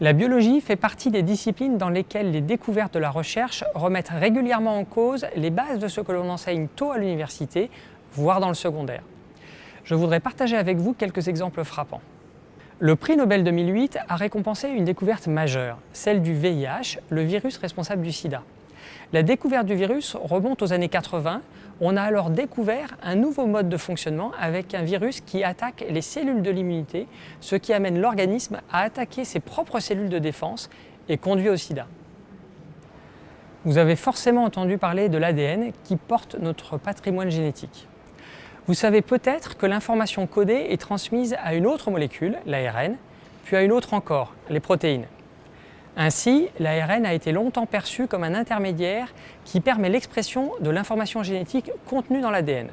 La biologie fait partie des disciplines dans lesquelles les découvertes de la recherche remettent régulièrement en cause les bases de ce que l'on enseigne tôt à l'université, voire dans le secondaire. Je voudrais partager avec vous quelques exemples frappants. Le prix Nobel 2008 a récompensé une découverte majeure, celle du VIH, le virus responsable du sida. La découverte du virus remonte aux années 80. On a alors découvert un nouveau mode de fonctionnement avec un virus qui attaque les cellules de l'immunité, ce qui amène l'organisme à attaquer ses propres cellules de défense et conduit au sida. Vous avez forcément entendu parler de l'ADN qui porte notre patrimoine génétique. Vous savez peut-être que l'information codée est transmise à une autre molécule, l'ARN, puis à une autre encore, les protéines. Ainsi, l'ARN a été longtemps perçu comme un intermédiaire qui permet l'expression de l'information génétique contenue dans l'ADN.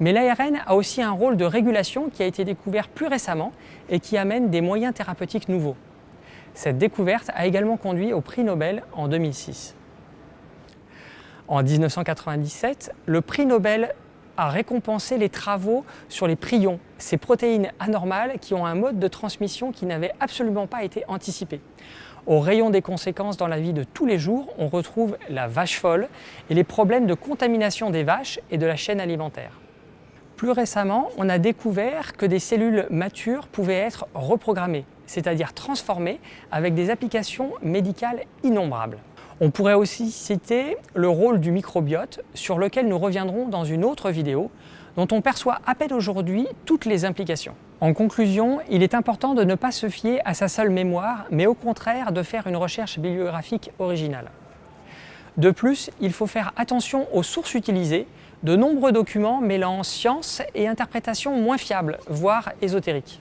Mais l'ARN a aussi un rôle de régulation qui a été découvert plus récemment et qui amène des moyens thérapeutiques nouveaux. Cette découverte a également conduit au prix Nobel en 2006. En 1997, le prix Nobel a récompensé les travaux sur les prions, ces protéines anormales qui ont un mode de transmission qui n'avait absolument pas été anticipé. Au rayon des conséquences dans la vie de tous les jours, on retrouve la vache folle et les problèmes de contamination des vaches et de la chaîne alimentaire. Plus récemment, on a découvert que des cellules matures pouvaient être reprogrammées, c'est-à-dire transformées avec des applications médicales innombrables. On pourrait aussi citer le rôle du microbiote, sur lequel nous reviendrons dans une autre vidéo, dont on perçoit à peine aujourd'hui toutes les implications. En conclusion, il est important de ne pas se fier à sa seule mémoire, mais au contraire de faire une recherche bibliographique originale. De plus, il faut faire attention aux sources utilisées, de nombreux documents mêlant science et interprétation moins fiables, voire ésotériques.